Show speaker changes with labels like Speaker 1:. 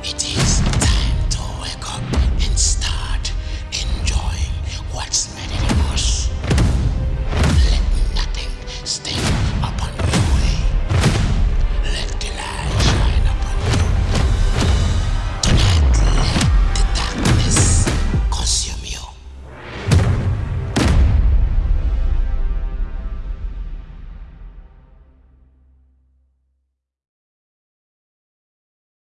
Speaker 1: It is.